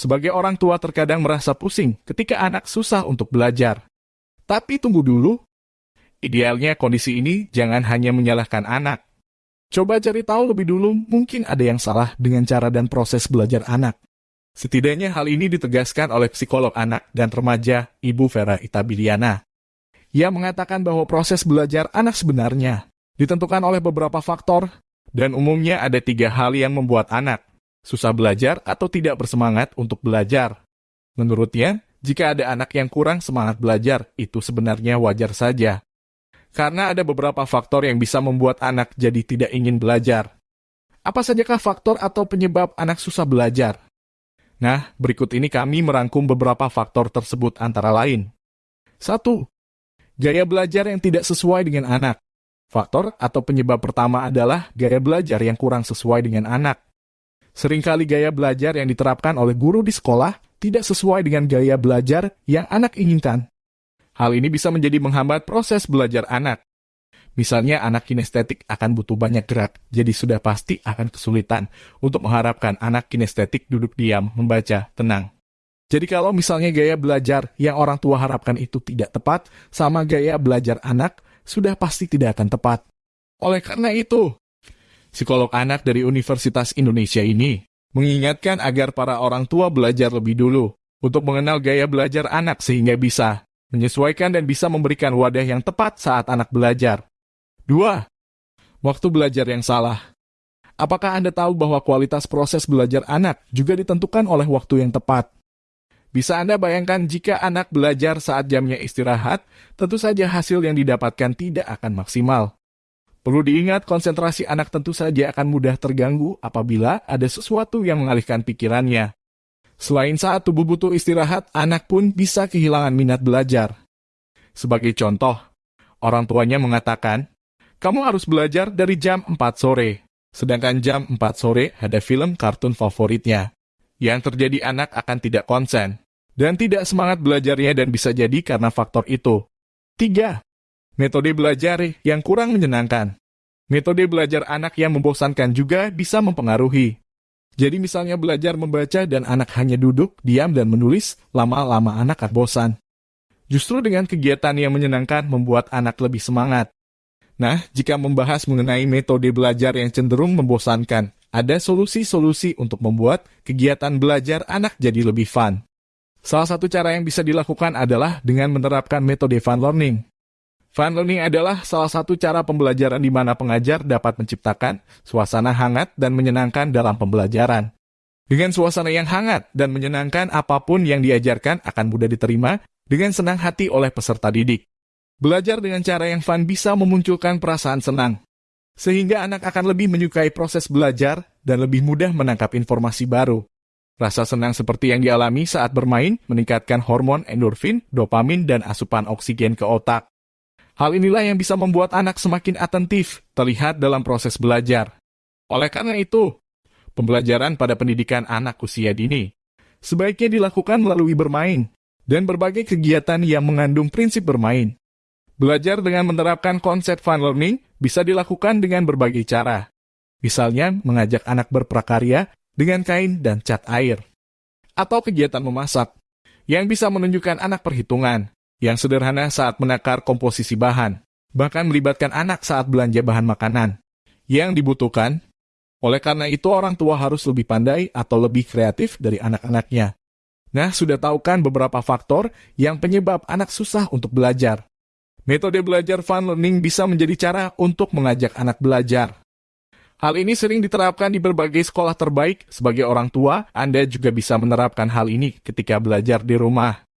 sebagai orang tua terkadang merasa pusing ketika anak susah untuk belajar. Tapi tunggu dulu. Idealnya kondisi ini jangan hanya menyalahkan anak. Coba cari tahu lebih dulu mungkin ada yang salah dengan cara dan proses belajar anak. Setidaknya hal ini ditegaskan oleh psikolog anak dan remaja Ibu Vera Itabiliana. Ia mengatakan bahwa proses belajar anak sebenarnya ditentukan oleh beberapa faktor dan umumnya ada tiga hal yang membuat anak susah belajar atau tidak bersemangat untuk belajar. Menurutnya, jika ada anak yang kurang semangat belajar, itu sebenarnya wajar saja. Karena ada beberapa faktor yang bisa membuat anak jadi tidak ingin belajar. Apa sajakah faktor atau penyebab anak susah belajar? Nah, berikut ini kami merangkum beberapa faktor tersebut antara lain. 1. Gaya belajar yang tidak sesuai dengan anak. Faktor atau penyebab pertama adalah gaya belajar yang kurang sesuai dengan anak. Seringkali gaya belajar yang diterapkan oleh guru di sekolah tidak sesuai dengan gaya belajar yang anak inginkan. Hal ini bisa menjadi menghambat proses belajar anak. Misalnya anak kinestetik akan butuh banyak gerak, jadi sudah pasti akan kesulitan untuk mengharapkan anak kinestetik duduk diam, membaca, tenang. Jadi kalau misalnya gaya belajar yang orang tua harapkan itu tidak tepat, sama gaya belajar anak, sudah pasti tidak akan tepat. Oleh karena itu, psikolog anak dari Universitas Indonesia ini mengingatkan agar para orang tua belajar lebih dulu untuk mengenal gaya belajar anak sehingga bisa menyesuaikan dan bisa memberikan wadah yang tepat saat anak belajar. 2. Waktu belajar yang salah. Apakah Anda tahu bahwa kualitas proses belajar anak juga ditentukan oleh waktu yang tepat? Bisa Anda bayangkan jika anak belajar saat jamnya istirahat, tentu saja hasil yang didapatkan tidak akan maksimal. Perlu diingat konsentrasi anak tentu saja akan mudah terganggu apabila ada sesuatu yang mengalihkan pikirannya. Selain saat tubuh butuh istirahat, anak pun bisa kehilangan minat belajar. Sebagai contoh, orang tuanya mengatakan, kamu harus belajar dari jam 4 sore. Sedangkan jam 4 sore ada film kartun favoritnya. Yang terjadi anak akan tidak konsen. Dan tidak semangat belajarnya dan bisa jadi karena faktor itu. 3. Metode belajar yang kurang menyenangkan. Metode belajar anak yang membosankan juga bisa mempengaruhi. Jadi misalnya belajar membaca dan anak hanya duduk, diam, dan menulis, lama-lama anak akan bosan. Justru dengan kegiatan yang menyenangkan membuat anak lebih semangat. Nah, jika membahas mengenai metode belajar yang cenderung membosankan, ada solusi-solusi untuk membuat kegiatan belajar anak jadi lebih fun. Salah satu cara yang bisa dilakukan adalah dengan menerapkan metode fun learning. Fun learning adalah salah satu cara pembelajaran di mana pengajar dapat menciptakan suasana hangat dan menyenangkan dalam pembelajaran. Dengan suasana yang hangat dan menyenangkan, apa pun yang diajarkan akan mudah diterima dengan senang hati oleh peserta didik. Belajar dengan cara yang fun bisa memunculkan perasaan senang, sehingga anak akan lebih menyukai proses belajar dan lebih mudah menangkap informasi baru. Rasa senang seperti yang dialami saat bermain meningkatkan hormon endorfin, dopamin, dan asupan oksigen ke otak. Hal inilah yang bisa membuat anak semakin atentif terlihat dalam proses belajar. Oleh karena itu, pembelajaran pada pendidikan anak usia dini sebaiknya dilakukan melalui bermain dan berbagai kegiatan yang mengandung prinsip bermain. Belajar dengan menerapkan konsep fun learning bisa dilakukan dengan berbagai cara. Misalnya, mengajak anak berprakarya dengan kain dan cat air. Atau kegiatan memasak, yang bisa menunjukkan anak perhitungan, yang sederhana saat menakar komposisi bahan, bahkan melibatkan anak saat belanja bahan makanan. Yang dibutuhkan, oleh karena itu orang tua harus lebih pandai atau lebih kreatif dari anak-anaknya. Nah, sudah tahu kan beberapa faktor yang penyebab anak susah untuk belajar. Metode belajar fun learning bisa menjadi cara untuk mengajak anak belajar. Hal ini sering diterapkan di berbagai sekolah terbaik. Sebagai orang tua, Anda juga bisa menerapkan hal ini ketika belajar di rumah.